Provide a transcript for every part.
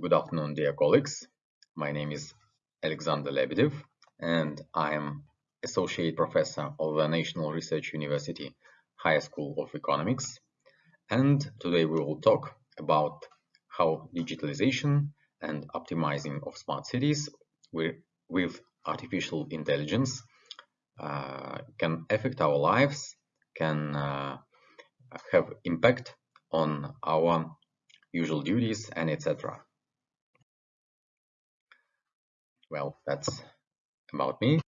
Good afternoon, dear colleagues. My name is Alexander Lebedev, and I am Associate Professor of the National Research University Higher School of Economics. And today we will talk about how digitalization and optimizing of smart cities with, with artificial intelligence uh, can affect our lives, can uh, have impact on our usual duties and etc. Well, that's about me.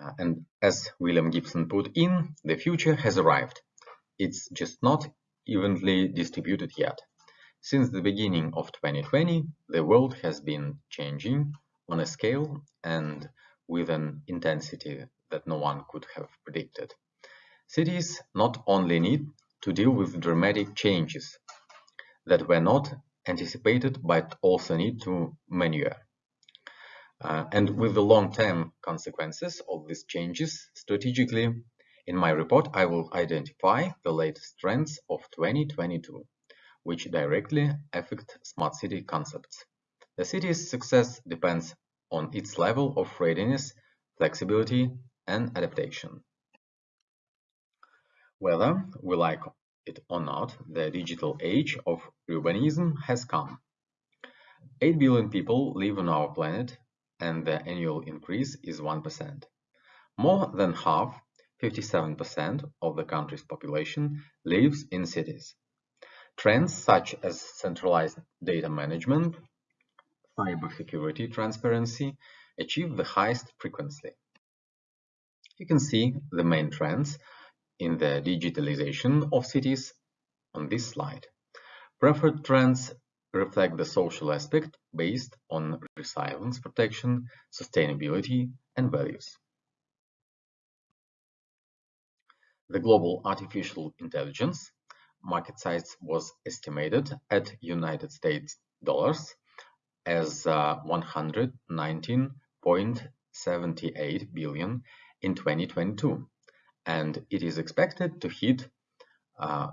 Uh, and as William Gibson put in, the future has arrived. It's just not evenly distributed yet. Since the beginning of 2020, the world has been changing on a scale and with an intensity that no one could have predicted. Cities not only need to deal with dramatic changes that were not anticipated but also need to maneuver. Uh, and with the long-term consequences of these changes strategically, in my report I will identify the latest trends of 2022, which directly affect smart city concepts. The city's success depends on its level of readiness, flexibility, and adaptation. Whether we like it or not, the digital age of urbanism has come. 8 billion people live on our planet and the annual increase is 1%. More than half, 57% of the country's population lives in cities. Trends such as centralized data management, cybersecurity transparency achieve the highest frequency. You can see the main trends in the digitalization of cities on this slide. Preferred trends reflect the social aspect based on resilience protection, sustainability, and values. The global artificial intelligence market size was estimated at United States dollars as uh, 119.78 billion in 2022 and it is expected to hit uh,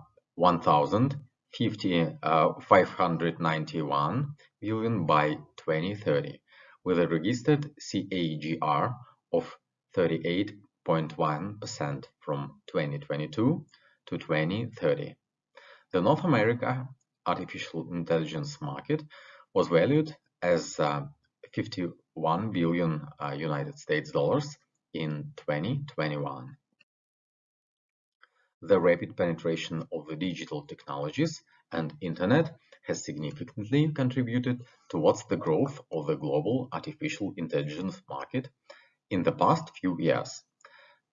1,050, uh, 591 billion by 2030, with a registered CAGR of 38.1% from 2022 to 2030. The North America artificial intelligence market was valued as uh, 51 billion uh, United States dollars in 2021. The rapid penetration of the digital technologies and Internet has significantly contributed towards the growth of the global artificial intelligence market in the past few years.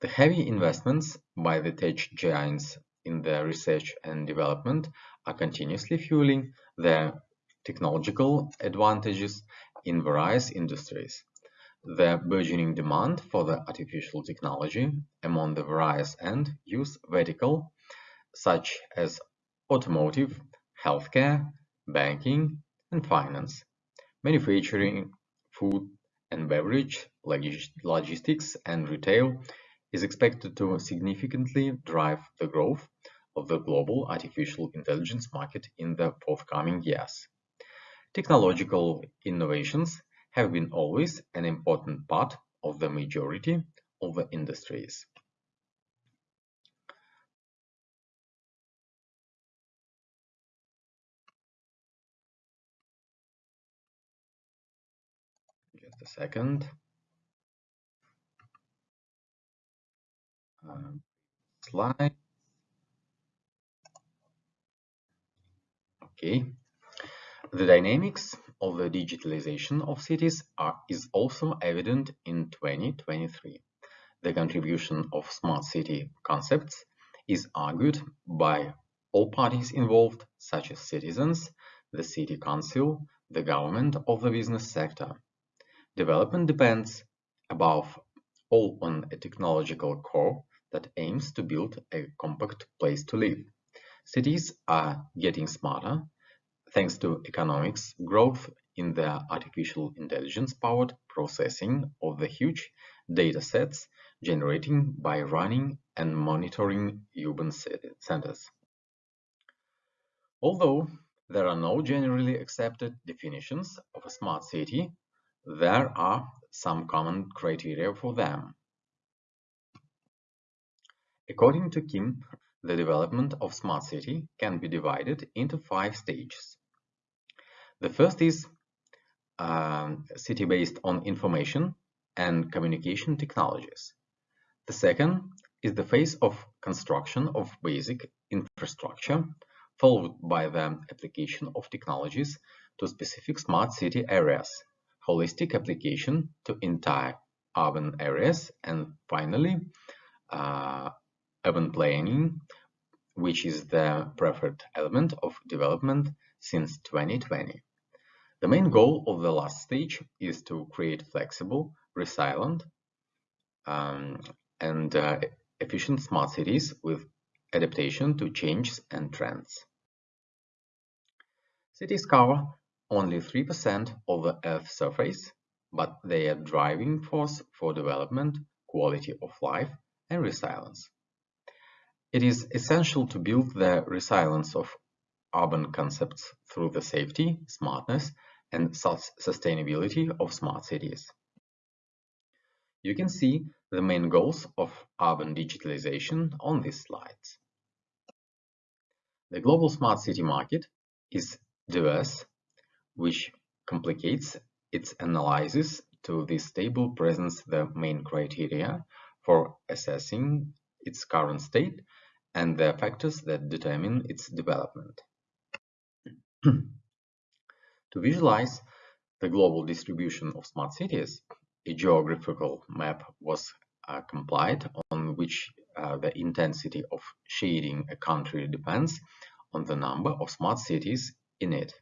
The heavy investments by the tech giants in their research and development are continuously fueling their technological advantages in various industries. The burgeoning demand for the artificial technology among the various end-use vertical, such as automotive, healthcare, banking, and finance, manufacturing, food and beverage, logistics, and retail, is expected to significantly drive the growth of the global artificial intelligence market in the forthcoming years. Technological innovations have been always an important part of the majority of the industries. Just a second. Um, slide. Okay. The dynamics of the digitalization of cities are, is also evident in 2023. The contribution of smart city concepts is argued by all parties involved, such as citizens, the city council, the government of the business sector. Development depends above all on a technological core that aims to build a compact place to live. Cities are getting smarter, thanks to economics growth in the artificial intelligence-powered processing of the huge data sets generating by running and monitoring urban centers. Although there are no generally accepted definitions of a smart city. There are some common criteria for them. According to Kim, the development of smart city can be divided into five stages. The first is uh, city based on information and communication technologies. The second is the phase of construction of basic infrastructure, followed by the application of technologies to specific smart city areas, holistic application to entire urban areas, and finally, uh, urban planning, which is the preferred element of development since 2020. The main goal of the last stage is to create flexible, resilient, um, and uh, efficient smart cities with adaptation to changes and trends. Cities cover only 3% of the Earth's surface, but they are driving force for development, quality of life, and resilience. It is essential to build the resilience of urban concepts through the safety, smartness, and sustainability of smart cities. You can see the main goals of urban digitalization on these slides. The global smart city market is diverse, which complicates its analysis to this table presents the main criteria for assessing its current state and the factors that determine its development. to visualize the global distribution of smart cities, a geographical map was uh, complied on which uh, the intensity of shading a country depends on the number of smart cities in it.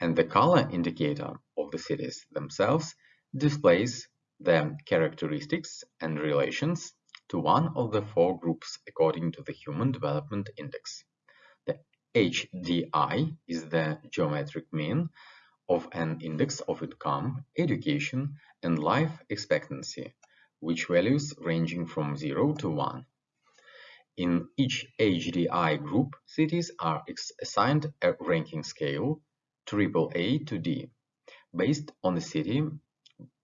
And the color indicator of the cities themselves displays their characteristics and relations to one of the four groups according to the Human Development Index. HDI is the geometric mean of an index of income, education, and life expectancy, which values ranging from 0 to 1. In each HDI group, cities are assigned a ranking scale AAA to D, based on the city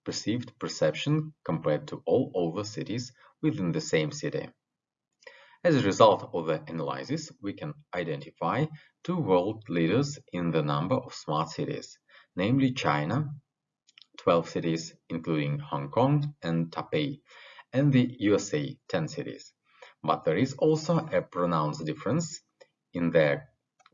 perceived perception compared to all other cities within the same city. As a result of the analysis, we can identify two world leaders in the number of smart cities, namely China, 12 cities including Hong Kong and Taipei, and the USA, 10 cities. But there is also a pronounced difference in their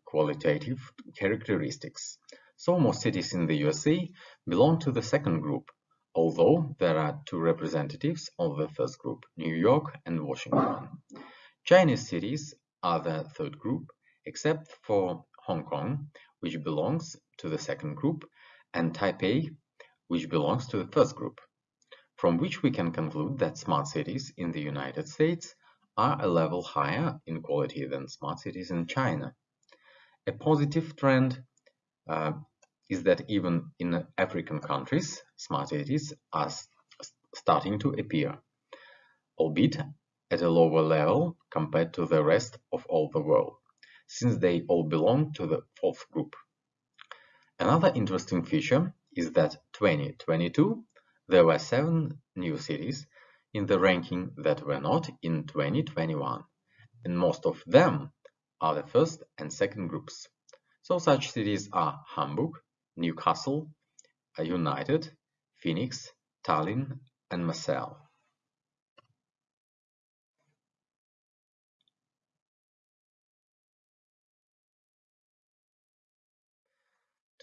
qualitative characteristics. So most cities in the USA belong to the second group, although there are two representatives of the first group, New York and Washington. Chinese cities are the third group, except for Hong Kong, which belongs to the second group, and Taipei, which belongs to the first group, from which we can conclude that smart cities in the United States are a level higher in quality than smart cities in China. A positive trend uh, is that even in African countries, smart cities are starting to appear, albeit at a lower level compared to the rest of all the world, since they all belong to the fourth group. Another interesting feature is that 2022 there were seven new cities in the ranking that were not in 2021, and most of them are the first and second groups. So such cities are Hamburg, Newcastle, United, Phoenix, Tallinn, and Marseille.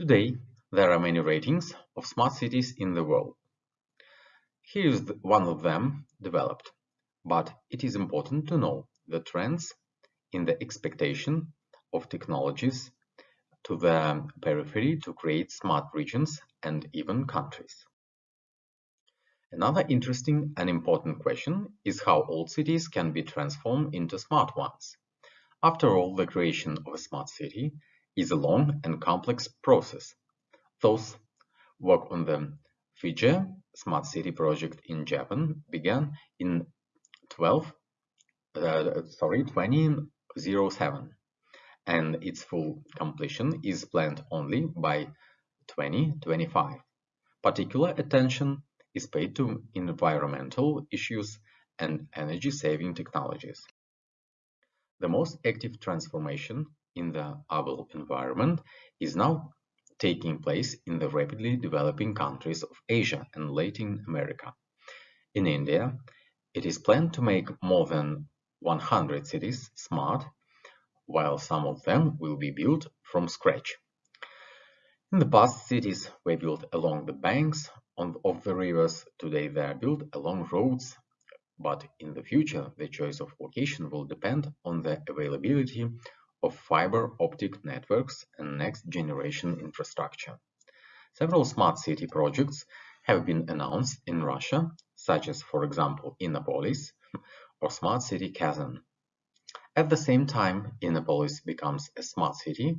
Today, there are many ratings of smart cities in the world. Here is one of them developed, but it is important to know the trends in the expectation of technologies to the periphery to create smart regions and even countries. Another interesting and important question is how old cities can be transformed into smart ones. After all, the creation of a smart city is a long and complex process. Thus, work on the Fiji Smart City project in Japan began in 12, uh, sorry, 2007 and its full completion is planned only by 2025. Particular attention is paid to environmental issues and energy-saving technologies. The most active transformation in the urban environment is now taking place in the rapidly developing countries of Asia and Latin America. In India, it is planned to make more than 100 cities smart, while some of them will be built from scratch. In the past, cities were built along the banks of the rivers. Today, they are built along roads, but in the future, the choice of location will depend on the availability of fiber optic networks and next-generation infrastructure. Several smart city projects have been announced in Russia, such as, for example, Innopolis or Smart City Kazan. At the same time, Innopolis becomes a smart city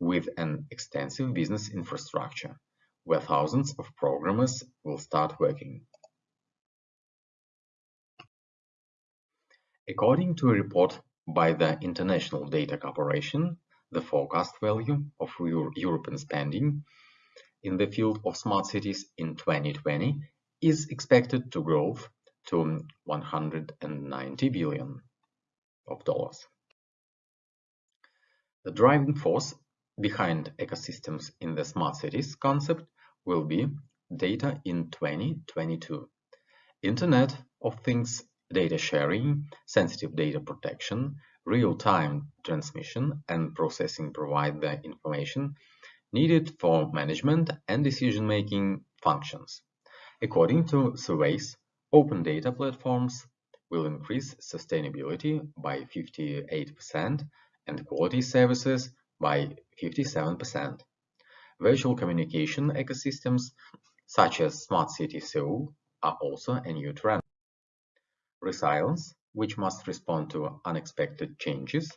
with an extensive business infrastructure, where thousands of programmers will start working. According to a report by the International Data Corporation, the forecast value of European spending in the field of smart cities in 2020 is expected to grow to 190 billion of dollars. The driving force behind ecosystems in the smart cities concept will be data in 2022. Internet of Things data sharing, sensitive data protection, real-time transmission and processing provide the information needed for management and decision-making functions. According to surveys, open data platforms will increase sustainability by 58% and quality services by 57%. Virtual communication ecosystems, such as Smart City Seoul, are also a new trend. Resilience, which must respond to unexpected changes,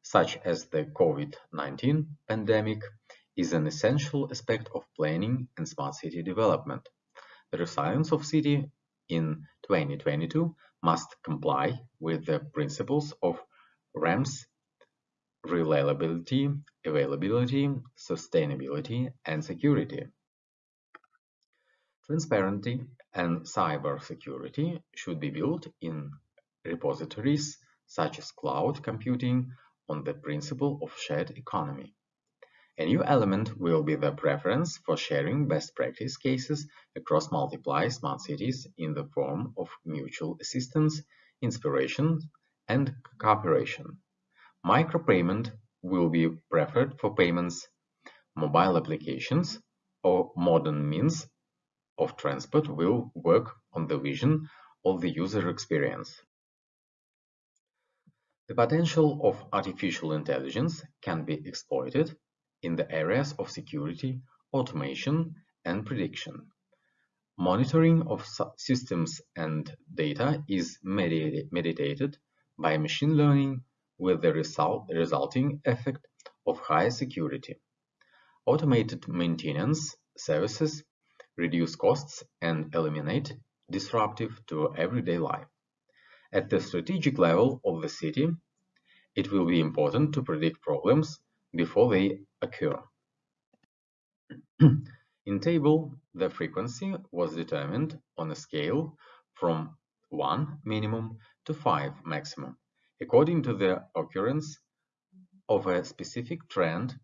such as the COVID-19 pandemic, is an essential aspect of planning and smart city development. The resilience of city in 2022 must comply with the principles of RAMS reliability, availability, sustainability, and security. Transparency and cybersecurity should be built in repositories such as cloud computing on the principle of shared economy. A new element will be the preference for sharing best practice cases across multiple smart cities in the form of mutual assistance, inspiration, and cooperation. Micropayment will be preferred for payments, mobile applications, or modern means of transport will work on the vision of the user experience. The potential of artificial intelligence can be exploited in the areas of security, automation, and prediction. Monitoring of systems and data is mediated by machine learning with the result, resulting effect of high security. Automated maintenance services reduce costs and eliminate disruptive to everyday life. At the strategic level of the city, it will be important to predict problems before they occur. In table, the frequency was determined on a scale from 1 minimum to 5 maximum, according to the occurrence of a specific trend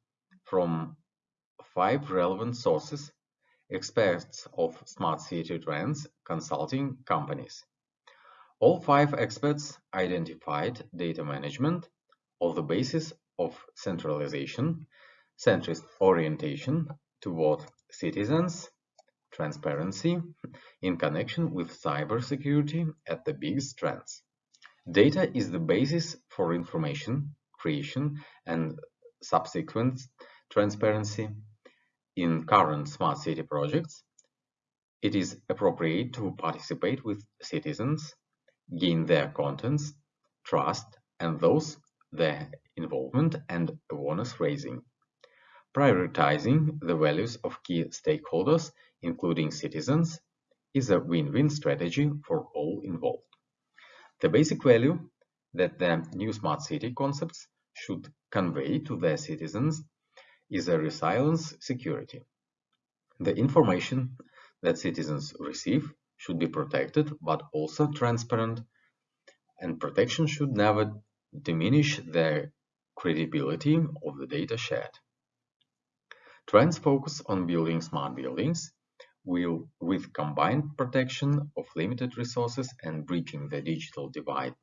from five relevant sources experts of smart city trends consulting companies. All five experts identified data management of the basis of centralization, centrist orientation toward citizens, transparency in connection with cybersecurity at the biggest trends. Data is the basis for information creation and subsequent transparency in current smart city projects, it is appropriate to participate with citizens, gain their contents, trust, and those their involvement and awareness raising. Prioritizing the values of key stakeholders, including citizens, is a win-win strategy for all involved. The basic value that the new smart city concepts should convey to their citizens is a resilience security. The information that citizens receive should be protected but also transparent and protection should never diminish the credibility of the data shared. Trends focus on building smart buildings will, with combined protection of limited resources and bridging the digital divide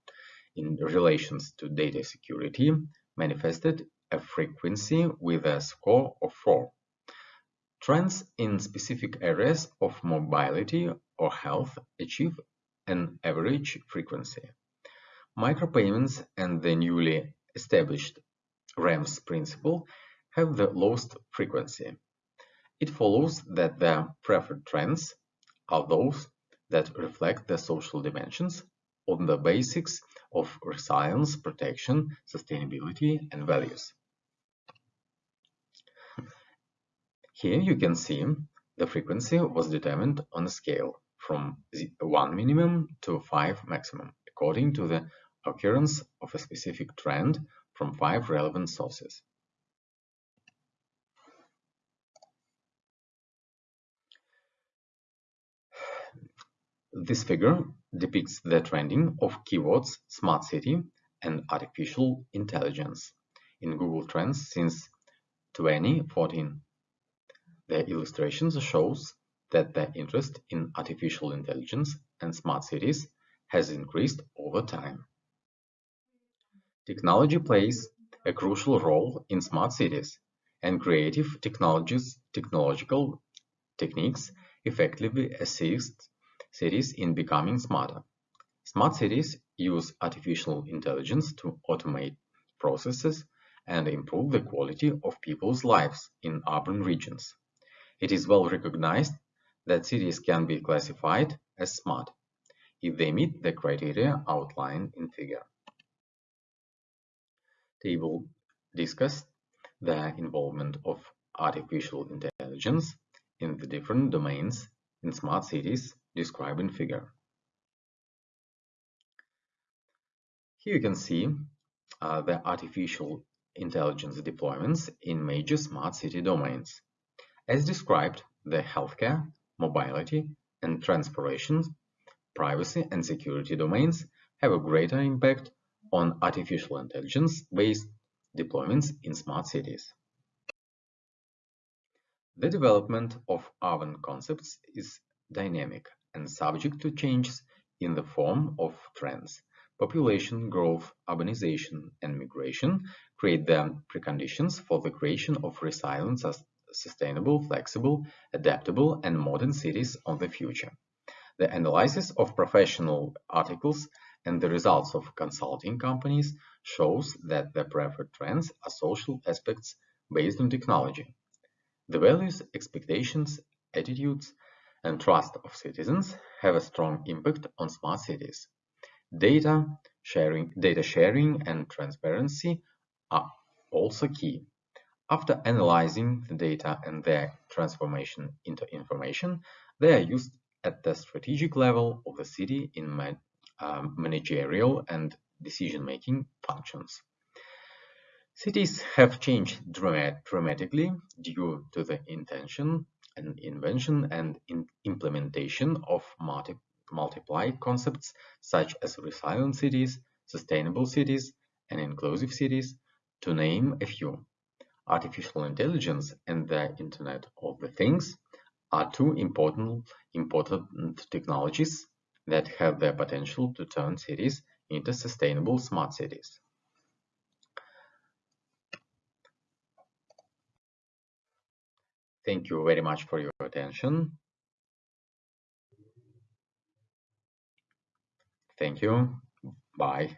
in relations to data security manifested a frequency with a score of 4. Trends in specific areas of mobility or health achieve an average frequency. Micropayments and the newly established RAMS principle have the lowest frequency. It follows that the preferred trends are those that reflect the social dimensions on the basics of resilience, protection, sustainability, and values. Here you can see the frequency was determined on a scale from 1 minimum to 5 maximum, according to the occurrence of a specific trend from five relevant sources. This figure depicts the trending of keywords smart city and artificial intelligence in Google Trends since 2014. The illustrations shows that the interest in artificial intelligence and smart cities has increased over time. Technology plays a crucial role in smart cities, and creative technologies, technological techniques effectively assist cities in becoming smarter. Smart cities use artificial intelligence to automate processes and improve the quality of people's lives in urban regions. It is well recognized that cities can be classified as smart if they meet the criteria outlined in figure table discussed the involvement of artificial intelligence in the different domains in smart cities described in figure. Here you can see uh, the artificial intelligence deployments in major smart city domains. As described, the healthcare, mobility, and transportation, privacy and security domains have a greater impact on artificial intelligence-based deployments in smart cities. The development of urban concepts is dynamic and subject to changes in the form of trends. Population growth, urbanization, and migration create the preconditions for the creation of resilient, sustainable, flexible, adaptable, and modern cities of the future. The analysis of professional articles and the results of consulting companies shows that the preferred trends are social aspects based on technology. The values, expectations, attitudes, and trust of citizens have a strong impact on smart cities. Data sharing, data sharing and transparency are also key. After analyzing the data and their transformation into information, they are used at the strategic level of the city in um, managerial and decision-making functions. Cities have changed dramatically due to the intention and invention and in implementation of multi multiply concepts such as resilient cities, sustainable cities, and inclusive cities, to name a few. Artificial intelligence and the Internet of the Things are two important, important technologies that have the potential to turn cities into sustainable smart cities. Thank you very much for your attention. Thank you. Bye.